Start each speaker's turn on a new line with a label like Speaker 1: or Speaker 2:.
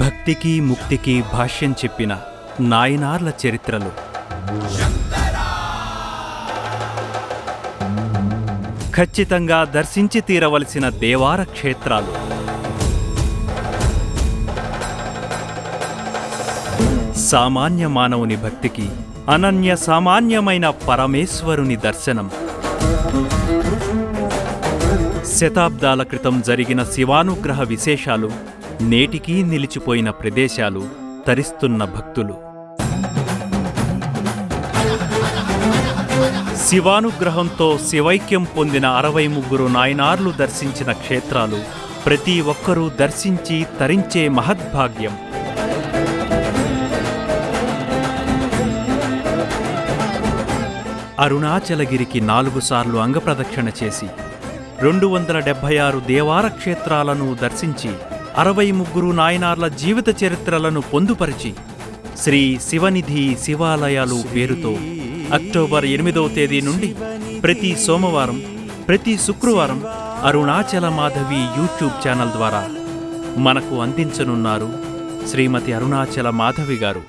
Speaker 1: భక్తికి ముక్తికి భాష్యం చెప్పిన నాయనార్ల చరిత్రలు. ఖచ్చితంగా దర్శించి తీరవలసిన దేవార క్షేత్రాలు. సామాన్య మానవుని భక్తికి అనన్య సామాన్యమైన పరమేశ్వరుని దర్శనం. శతాబ్దాల క్రితం జరిగిన శివానుగ్రహ విశేషాలు నేటికీ నిలిచిపోయిన ప్రదేశాలు తరిస్తున్న భక్తులు. శివానుగ్రహంతో శివైక్యం పొందిన అరవై ముగ్గురు నాయనార్లు దర్శించిన క్షేత్రాలు ప్రతి ఒక్కరూ దర్శించి తరించే మహద్భాగ్యం. అరుణాచలగిరికి నాలుగు సార్లు అంగప్రదక్షిణ చేసి రెండు వందల డెబ్భై ఆరు దేవార క్షేత్రాలను దర్శించి అరవై ముగ్గురు నాయనార్ల జీవిత చరిత్రలను పొందుపరిచి శ్రీ శివనిధి శివాలయాలు పేరుతో అక్టోబర్ ఎనిమిదవ తేదీ నుండి ప్రతి సోమవారం ప్రతి శుక్రవారం అరుణాచల మాధవి యూట్యూబ్ ఛానల్ ద్వారా మనకు అందించనున్నారు శ్రీమతి అరుణాచల మాధవి గారు.